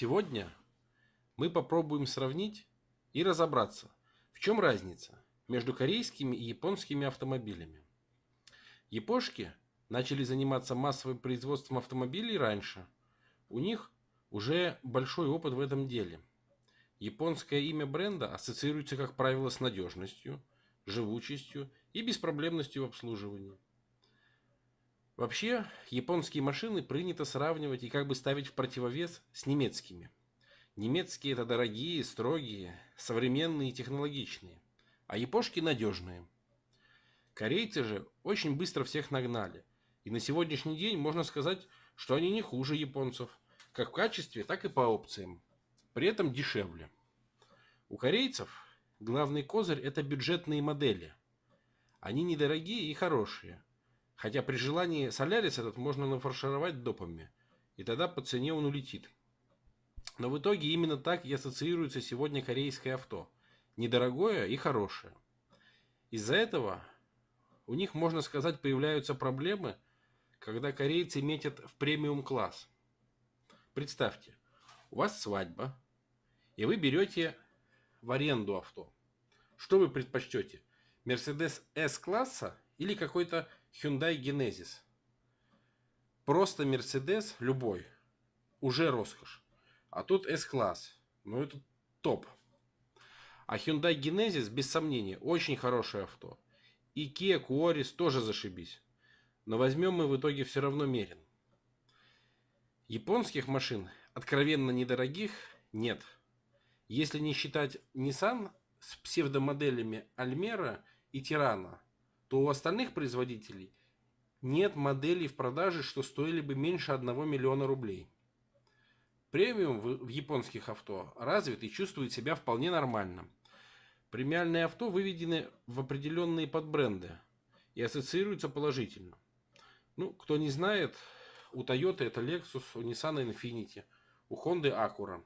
Сегодня мы попробуем сравнить и разобраться, в чем разница между корейскими и японскими автомобилями. Япошки начали заниматься массовым производством автомобилей раньше. У них уже большой опыт в этом деле. Японское имя бренда ассоциируется, как правило, с надежностью, живучестью и беспроблемностью в обслуживании. Вообще, японские машины принято сравнивать и как бы ставить в противовес с немецкими. Немецкие это дорогие, строгие, современные и технологичные, а япошки надежные. Корейцы же очень быстро всех нагнали. И на сегодняшний день можно сказать, что они не хуже японцев, как в качестве, так и по опциям. При этом дешевле. У корейцев главный козырь это бюджетные модели. Они недорогие и хорошие – Хотя при желании солярис этот можно нафаршировать допами, и тогда по цене он улетит. Но в итоге именно так и ассоциируется сегодня корейское авто. Недорогое и хорошее. Из-за этого у них, можно сказать, появляются проблемы, когда корейцы метят в премиум класс. Представьте, у вас свадьба, и вы берете в аренду авто. Что вы предпочтете? Mercedes S-класса или какой-то Hyundai Genesis. Просто Mercedes любой. Уже роскошь. А тут S-класс. Ну это топ. А Hyundai Genesis, без сомнения, очень хорошее авто. И Kia Quaris тоже зашибись. Но возьмем мы в итоге все равно мерен. Японских машин, откровенно недорогих, нет. Если не считать Nissan с псевдомоделями Almera и Tirana – то у остальных производителей нет моделей в продаже, что стоили бы меньше 1 миллиона рублей. Премиум в японских авто развит и чувствует себя вполне нормально. Премиальные авто выведены в определенные подбренды и ассоциируются положительно. Ну, кто не знает, у Toyota это Lexus, у Nissan Infiniti, у Honda Acura.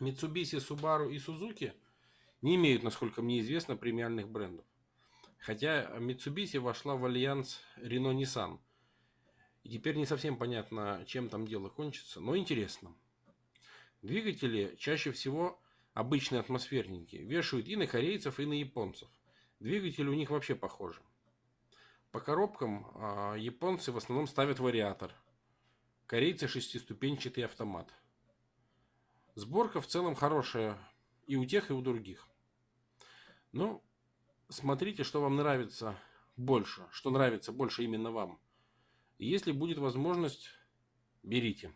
Mitsubishi, Subaru и Suzuki не имеют, насколько мне известно, премиальных брендов. Хотя Mitsubishi вошла в альянс Renault-Nissan. И теперь не совсем понятно, чем там дело кончится, но интересно. Двигатели чаще всего обычные атмосферники. Вешают и на корейцев, и на японцев. Двигатели у них вообще похожи. По коробкам э, японцы в основном ставят вариатор. Корейцы шестиступенчатый автомат. Сборка в целом хорошая и у тех, и у других. Ну, смотрите, что вам нравится больше, что нравится больше именно вам. если будет возможность, берите.